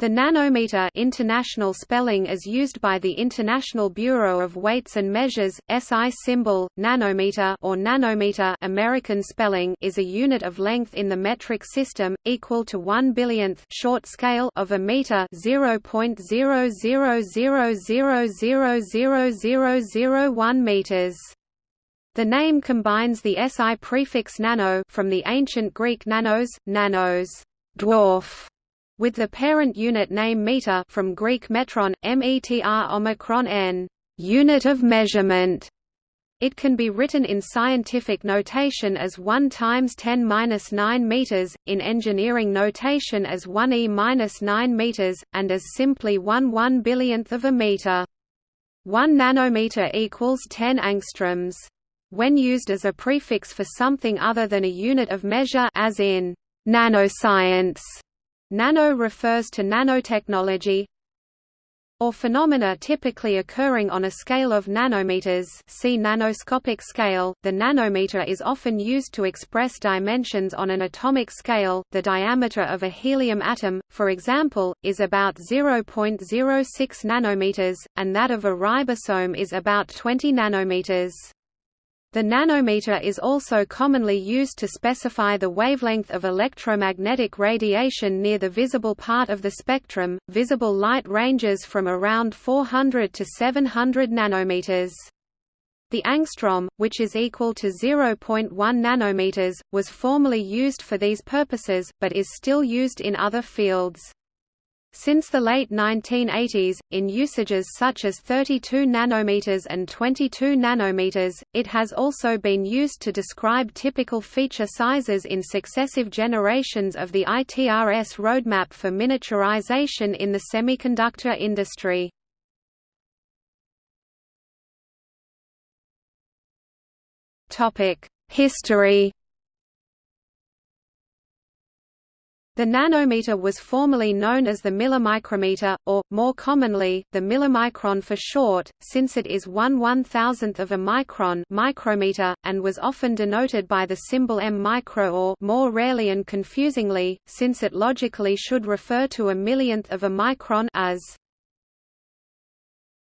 The nanometer international spelling as used by the International Bureau of Weights and Measures, SI symbol, nanometer or nanometer American spelling is a unit of length in the metric system, equal to 1 billionth short scale of a meter 0.0000000001 meters. The name combines the SI prefix nano from the ancient Greek nanos, nanos dwarf, with the parent unit name meter from Greek metron, metr omicron n unit of measurement. It can be written in scientific notation as 1 times 10 minus 9 meters, in engineering notation as 1 e minus 9 meters, and as simply 1 one billionth of a meter. 1 nanometer equals 10 angstroms. When used as a prefix for something other than a unit of measure as in nanoscience, Nano refers to nanotechnology or phenomena typically occurring on a scale of nanometers see nanoscopic scale. The nanometer is often used to express dimensions on an atomic scale. The diameter of a helium atom, for example, is about 0.06 nanometers, and that of a ribosome is about 20 nanometers. The nanometer is also commonly used to specify the wavelength of electromagnetic radiation near the visible part of the spectrum. Visible light ranges from around 400 to 700 nanometers. The angstrom, which is equal to 0.1 nanometers, was formerly used for these purposes, but is still used in other fields. Since the late 1980s, in usages such as 32 nanometers and 22 nanometers, it has also been used to describe typical feature sizes in successive generations of the ITRS roadmap for miniaturization in the semiconductor industry. History The nanometer was formerly known as the millimicrometer, or, more commonly, the millimicron for short, since it is one one-thousandth of a micron micrometer, and was often denoted by the symbol m micro or more rarely and confusingly, since it logically should refer to a millionth of a micron as